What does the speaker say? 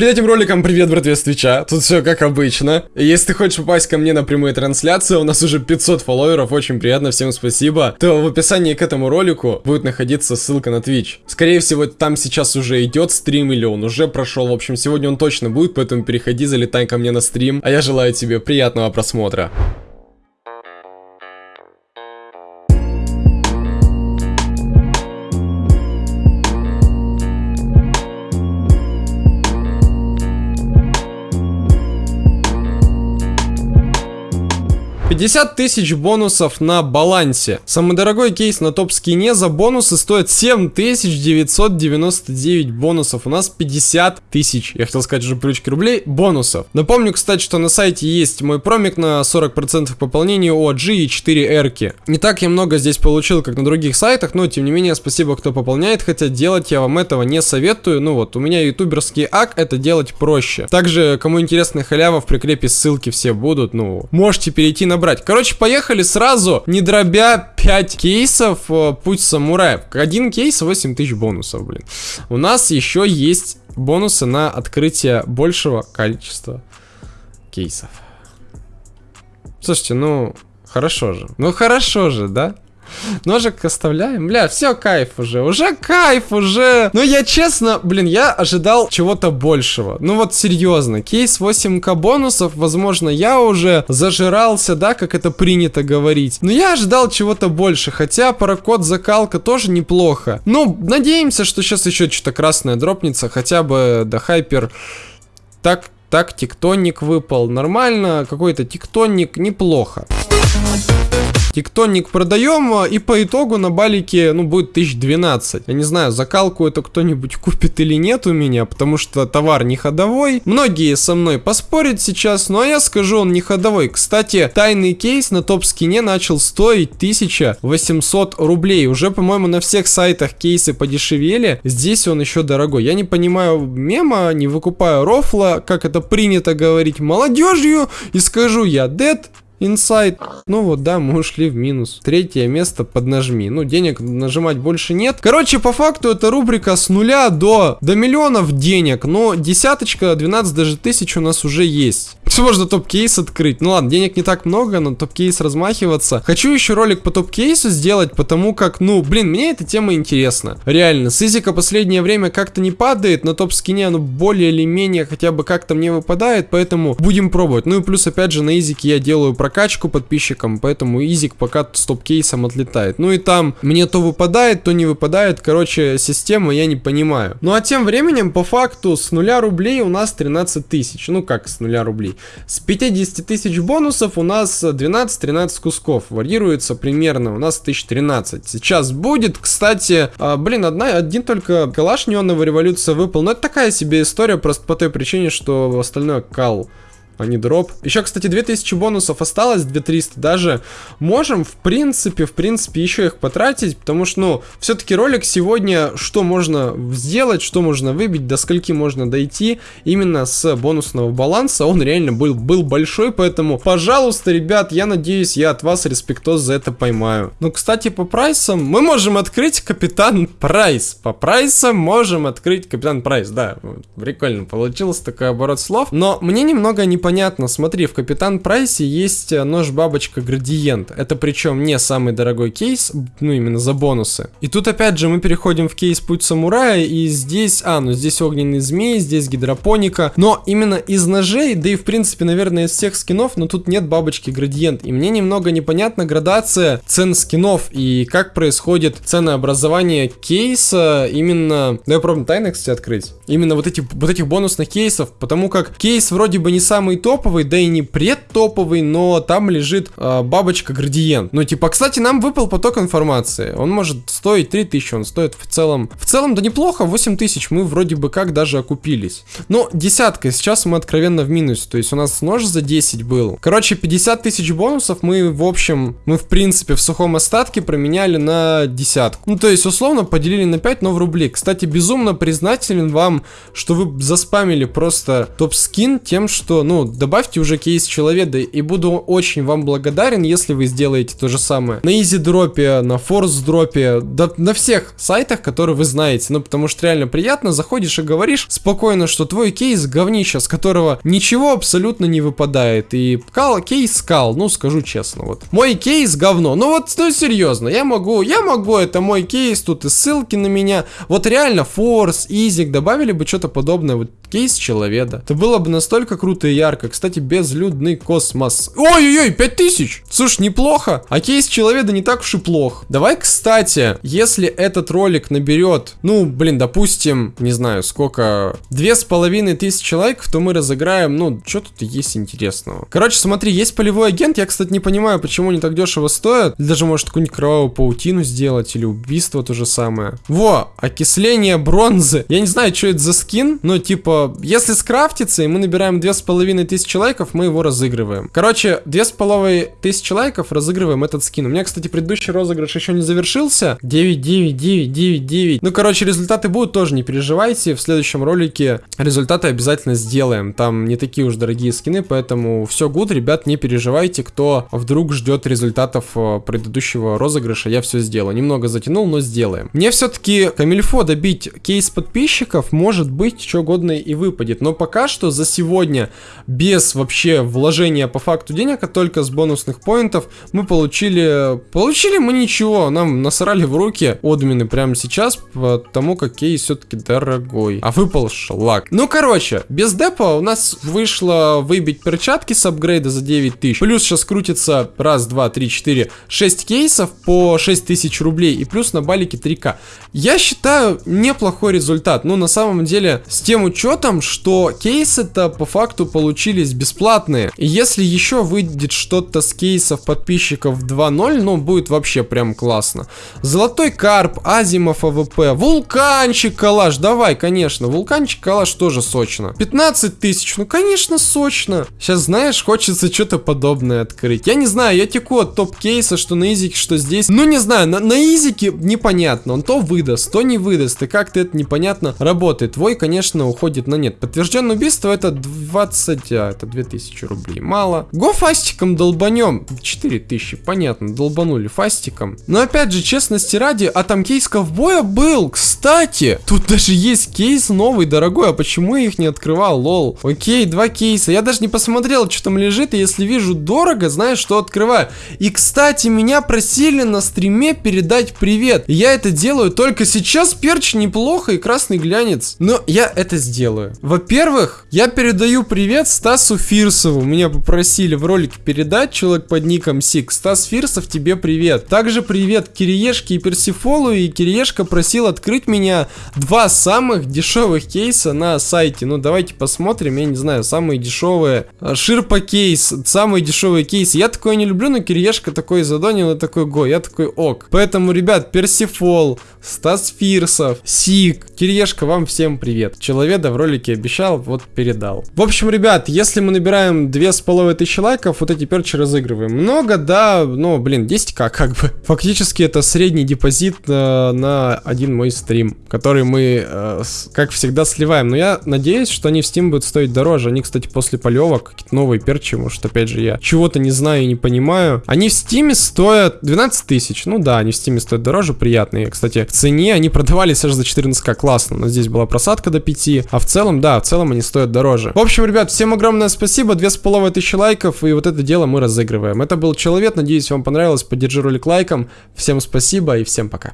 Перед этим роликом привет, братве, с Твича. Тут все как обычно. Если ты хочешь попасть ко мне на прямую трансляцию, у нас уже 500 фолловеров, очень приятно, всем спасибо. То в описании к этому ролику будет находиться ссылка на Twitch. Скорее всего, там сейчас уже идет стрим или он уже прошел. В общем, сегодня он точно будет, поэтому переходи, залетай ко мне на стрим. А я желаю тебе приятного просмотра. 50 тысяч бонусов на балансе. Самый дорогой кейс на топ-скине за бонусы стоит 7999 бонусов. У нас 50 тысяч, я хотел сказать уже плючки рублей, бонусов. Напомню, кстати, что на сайте есть мой промик на 40% пополнения OG и 4 эрки. Не так я много здесь получил, как на других сайтах, но тем не менее спасибо, кто пополняет, хотя делать я вам этого не советую. Ну вот, у меня ютуберский ак, это делать проще. Также, кому интересно халява, в прикрепе ссылки все будут, ну, можете перейти на брать. Короче, поехали сразу, не дробя 5 кейсов, э, путь самураев. Один кейс 8 тысяч бонусов, блин. У нас еще есть бонусы на открытие большего количества кейсов. Слушайте, ну, хорошо же. Ну, хорошо же, да? Ножик оставляем. Бля, все, кайф уже. Уже кайф, уже. Ну, я честно, блин, я ожидал чего-то большего. Ну, вот серьезно. Кейс 8к бонусов, возможно, я уже зажирался, да, как это принято говорить. Но я ожидал чего-то больше. Хотя паракод закалка тоже неплохо. Ну, надеемся, что сейчас еще что-то красное дропнется. Хотя бы до хайпер... Так, так, тектоник выпал. Нормально. Какой-то тектоник неплохо. Тектоник продаем, а, и по итогу на балике, ну, будет 1012. Я не знаю, закалку это кто-нибудь купит или нет у меня, потому что товар не ходовой. Многие со мной поспорят сейчас, но я скажу, он не ходовой. Кстати, тайный кейс на топ-скине начал стоить 1800 рублей. Уже, по-моему, на всех сайтах кейсы подешевели. Здесь он еще дорогой. Я не понимаю мема, не выкупаю рофла, как это принято говорить молодежью. И скажу я, дед, Инсайд. Ну вот, да, мы ушли в минус. Третье место поднажми. Ну, денег нажимать больше нет. Короче, по факту это рубрика с нуля до, до миллионов денег. Но десяточка, 12 даже тысяч у нас уже есть. Все можно топ-кейс открыть. Ну ладно, денег не так много, но топ-кейс размахиваться. Хочу еще ролик по топ-кейсу сделать, потому как, ну, блин, мне эта тема интересна. Реально, с изика последнее время как-то не падает, на топ-кейсе оно более или менее хотя бы как-то мне выпадает, поэтому будем пробовать. Ну и плюс, опять же, на изике я делаю про прокачку подписчикам, поэтому изик пока с топ-кейсом отлетает. Ну и там мне то выпадает, то не выпадает, короче, система я не понимаю. Ну а тем временем, по факту, с нуля рублей у нас 13 тысяч. Ну как с нуля рублей? С 50 тысяч бонусов у нас 12-13 кусков. Варьируется примерно у нас 1013. Сейчас будет, кстати, а, блин, одна, один только калаш неоновая революция выпал. Но это такая себе история, просто по той причине, что остальное кал а не дроп. Еще, кстати, 2000 бонусов осталось, 2300 даже. Можем, в принципе, в принципе, еще их потратить, потому что, ну, все-таки ролик сегодня, что можно сделать, что можно выбить, до скольки можно дойти, именно с бонусного баланса, он реально был, был большой, поэтому, пожалуйста, ребят, я надеюсь, я от вас респектоз за это поймаю. Ну, кстати, по прайсам, мы можем открыть Капитан Прайс. По прайсам можем открыть Капитан Прайс, да, прикольно получилось такой оборот слов, но мне немного не понятно, понятно. Смотри, в Капитан Прайсе есть э, нож-бабочка Градиент. Это причем не самый дорогой кейс, ну именно за бонусы. И тут опять же мы переходим в кейс Путь Самурая, и здесь, а, ну здесь огненный змей, здесь гидропоника. Но именно из ножей, да и в принципе, наверное, из всех скинов, но тут нет бабочки Градиент. И мне немного непонятна градация цен скинов и как происходит ценообразование кейса именно... Да я пробую тайны, кстати, открыть. Именно вот, эти, вот этих бонусных кейсов, потому как кейс вроде бы не самый топовый, да и не предтоповый, но там лежит э, бабочка градиент. Ну, типа, кстати, нам выпал поток информации. Он может стоить 3000, он стоит в целом... В целом, да неплохо, 8000, мы вроде бы как даже окупились. Но десятка, сейчас мы откровенно в минусе, то есть у нас нож за 10 был. Короче, 50 тысяч бонусов мы, в общем, мы в принципе в сухом остатке променяли на десятку. Ну, то есть, условно, поделили на 5, но в рубли. Кстати, безумно признателен вам, что вы заспамили просто топ-скин тем, что, ну, добавьте уже кейс человека, и буду очень вам благодарен, если вы сделаете то же самое. На Easy дропе, на Force дропе, да, на всех сайтах, которые вы знаете. Ну, потому что реально приятно, заходишь и говоришь спокойно, что твой кейс говнище, с которого ничего абсолютно не выпадает. И кал, кейс скал, ну, скажу честно, вот. Мой кейс говно. Ну вот, ну серьезно, я могу, я могу, это мой кейс, тут и ссылки на меня. Вот реально, Force, Easy, добавили бы что-то подобное, вот кейс человека. Это было бы настолько круто и ярко. Кстати, безлюдный космос. Ой-ой-ой, 5000! Слушай, неплохо. А кейс человека не так уж и плох. Давай, кстати, если этот ролик наберет, ну, блин, допустим, не знаю, сколько, две с половиной тысячи лайков, то мы разыграем, ну, что тут есть интересного. Короче, смотри, есть полевой агент. Я, кстати, не понимаю, почему они так дешево стоят. Даже, может, какую-нибудь кровавую паутину сделать, или убийство то же самое. Во, окисление бронзы. Я не знаю, что это за скин, но типа если скрафтится, и мы набираем 2500 лайков, мы его разыгрываем. Короче, 2500 лайков разыгрываем этот скин. У меня, кстати, предыдущий розыгрыш еще не завершился. 9, 9, 9, 9, 9. Ну, короче, результаты будут тоже, не переживайте. В следующем ролике результаты обязательно сделаем. Там не такие уж дорогие скины, поэтому все good, ребят, не переживайте, кто вдруг ждет результатов э, предыдущего розыгрыша, я все сделаю. Немного затянул, но сделаем. Мне все-таки камильфо добить кейс подписчиков, может быть, что угодно выпадет. Но пока что за сегодня, без вообще вложения по факту денег, а только с бонусных поинтов, мы получили... Получили мы ничего, нам насрали в руки админы прямо сейчас, потому как кейс все-таки дорогой. А выпал шлак. Ну, короче, без депа у нас вышло выбить перчатки с апгрейда за 9000. Плюс сейчас крутится раз, два, три, четыре, шесть кейсов по 6000 рублей. И плюс на балике 3к. Я считаю неплохой результат. Ну, на самом деле, с тем учетом, учетом, что кейсы-то по факту получились бесплатные. И если еще выйдет что-то с кейсов подписчиков 2.0, ну будет вообще прям классно. Золотой карп, Asiimov AWP, вулканчик калаш, давай, конечно, вулканчик калаш тоже сочно. 15 тысяч, ну конечно сочно. Сейчас знаешь, хочется что-то подобное открыть. Я не знаю, я теку от топ-кейса, что на изике, что здесь. Ну не знаю, на, на изике непонятно, он то выдаст, то не выдаст, и как-то это непонятно работает. Твой, конечно, уходит но нет. Подтвержденное убийство это 20, а, это 2000 рублей. Мало. Го фастиком долбанем. 4000, понятно, долбанули фастиком. Но опять же, честности ради, а там кейс ковбоя был, кстати. Тут даже есть кейс новый, дорогой, а почему я их не открывал, лол? Окей, два кейса. Я даже не посмотрел, что там лежит, и если вижу дорого, знаешь, что открываю. И, кстати, меня просили на стриме передать привет. Я это делаю только сейчас, перч неплохо и красный глянец. Но я это сделаю делаю? Во-первых, я передаю привет Стасу Фирсову. Меня попросили в ролике передать человек под ником Сик. Стас Фирсов, тебе привет. Также привет Кириешке и Персифолу. И Кириешка просил открыть меня два самых дешевых кейса на сайте. Ну, давайте посмотрим. Я не знаю, самые дешевые. Ширпа кейс, самый дешевый кейс. Я такое не люблю, но Кириешка такой задонил и такой го. Я такой ок. Поэтому, ребят, Персифол, Стас Фирсов, Сик, Кириешка, вам всем привет. Человека в ролике обещал, вот передал. В общем, ребят, если мы набираем две с половиной тысячи лайков, вот эти перчи разыгрываем. Много, да, но, блин, 10к как бы. Фактически это средний депозит э, на один мой стрим, который мы, э, как всегда, сливаем. Но я надеюсь, что они в Steam будут стоить дороже. Они, кстати, после полевок, какие-то новые перчи, может, опять же, я чего-то не знаю и не понимаю. Они в Steam стоят 12 тысяч. Ну да, они в Steam стоят дороже, приятные. Кстати, в цене они продавались аж за 14к, классно. Но здесь была просадка до 5, а в целом да, в целом они стоят дороже. В общем, ребят, всем огромное спасибо, две с половиной тысячи лайков, и вот это дело мы разыгрываем. Это был Человек, надеюсь, вам понравилось, поддержи ролик лайком. Всем спасибо и всем пока.